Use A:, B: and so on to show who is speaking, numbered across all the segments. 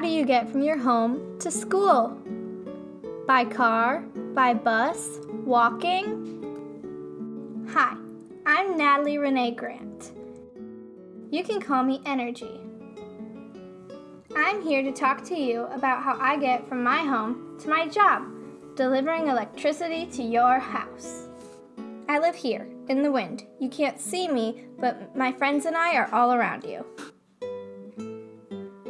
A: do you get from your home to school? By car? By bus? Walking? Hi, I'm Natalie Renee Grant. You can call me Energy. I'm here to talk to you about how I get from my home to my job, delivering electricity to your house. I live here, in the wind. You can't see me, but my friends and I are all around you.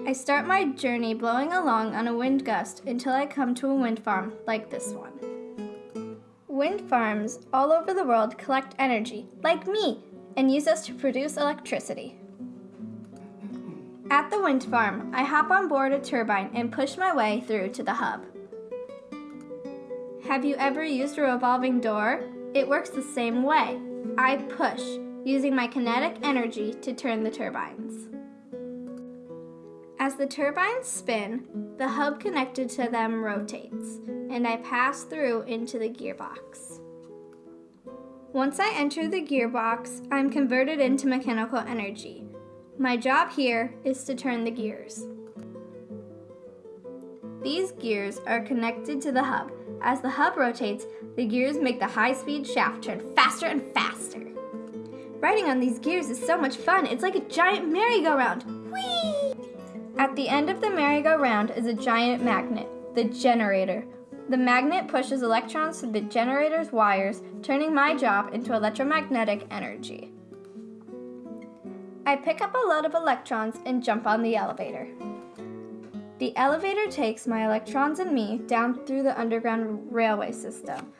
A: I start my journey blowing along on a wind gust until I come to a wind farm like this one. Wind farms all over the world collect energy, like me, and use us to produce electricity. At the wind farm, I hop on board a turbine and push my way through to the hub. Have you ever used a revolving door? It works the same way. I push, using my kinetic energy to turn the turbines. As the turbines spin, the hub connected to them rotates, and I pass through into the gearbox. Once I enter the gearbox, I'm converted into mechanical energy. My job here is to turn the gears. These gears are connected to the hub. As the hub rotates, the gears make the high-speed shaft turn faster and faster. Riding on these gears is so much fun. It's like a giant merry-go-round. Whee! At the end of the merry-go-round is a giant magnet, the generator. The magnet pushes electrons through the generator's wires, turning my job into electromagnetic energy. I pick up a load of electrons and jump on the elevator. The elevator takes my electrons and me down through the underground railway system.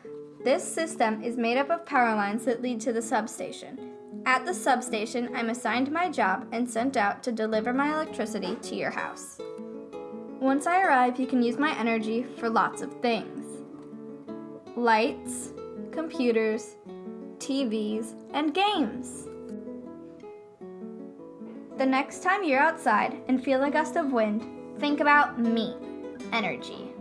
A: This system is made up of power lines that lead to the substation. At the substation, I'm assigned my job and sent out to deliver my electricity to your house. Once I arrive, you can use my energy for lots of things. Lights, computers, TVs, and games. The next time you're outside and feel a gust of wind, think about me, energy.